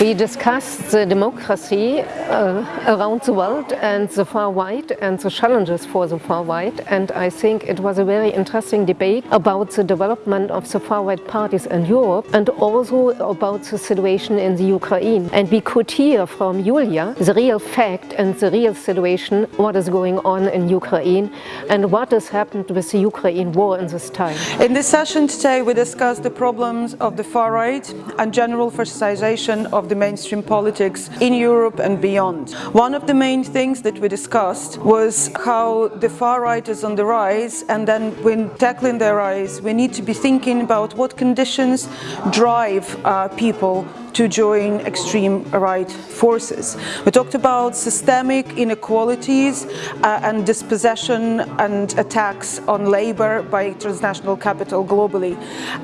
We discussed the democracy uh, around the world and the far right and the challenges for the far right and I think it was a very interesting debate about the development of the far right parties in Europe and also about the situation in the Ukraine and we could hear from Julia the real fact and the real situation what is going on in Ukraine and what has happened with the Ukraine war in this time. In this session today we discussed the problems of the far right and general fascization of of the mainstream politics in Europe and beyond. One of the main things that we discussed was how the far right is on the rise and then when tackling their rise we need to be thinking about what conditions drive uh, people to join extreme right forces. We talked about systemic inequalities uh, and dispossession and attacks on labor by transnational capital globally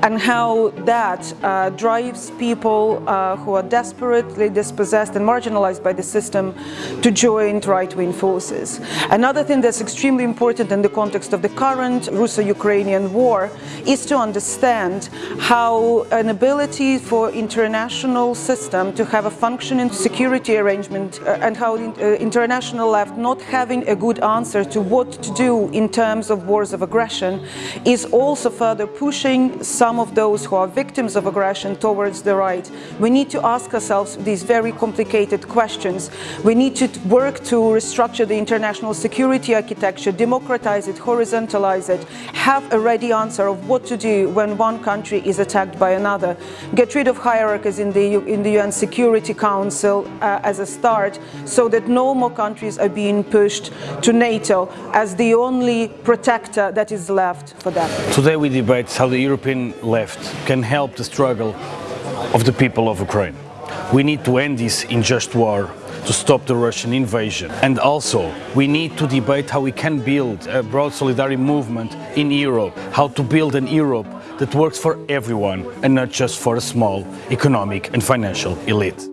and how that uh, drives people uh, who are desperately dispossessed and marginalized by the system to join right-wing forces. Another thing that's extremely important in the context of the current Russo-Ukrainian war is to understand how an ability for international international system to have a functioning security arrangement uh, and how the uh, international left not having a good answer to what to do in terms of wars of aggression is also further pushing some of those who are victims of aggression towards the right. We need to ask ourselves these very complicated questions. We need to work to restructure the international security architecture, democratize it, horizontalize it, have a ready answer of what to do when one country is attacked by another, get rid of hierarchies in in the UN Security Council uh, as a start so that no more countries are being pushed to NATO as the only protector that is left for them. Today we debate how the European left can help the struggle of the people of Ukraine. We need to end this unjust war to stop the Russian invasion. And also, we need to debate how we can build a broad solidarity movement in Europe, how to build an Europe that works for everyone and not just for a small economic and financial elite.